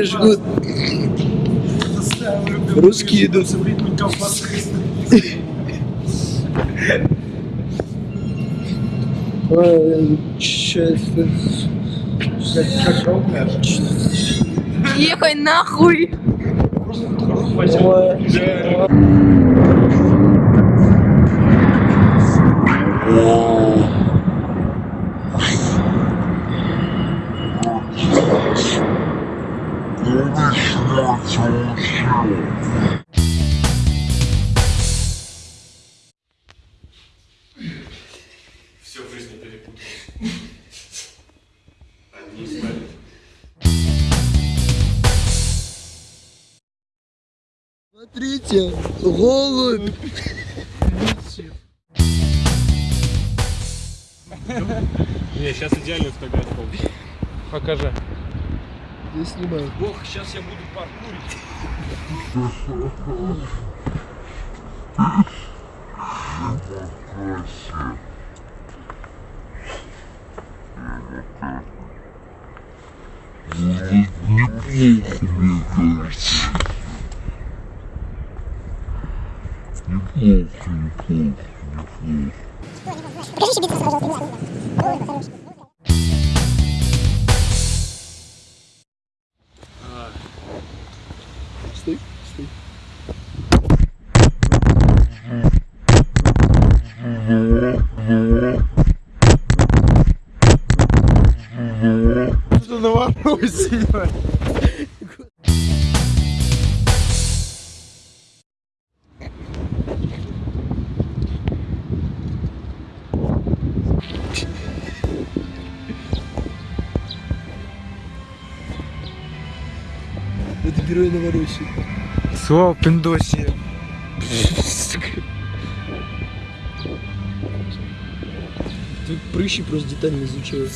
Русские жгут. Русские идут. Ой. Ехай нахуй! Все в жизни перепутал. Одни стали. Смотрите, голубь. Не, сейчас идеальную фотографию. Покажи. Я снимаю. Ох, сейчас я буду паркурить. Стой, стой. Что на вопросе? Это герой Новороссии. Слово пиндоси. Тут прыщи просто детально изучают.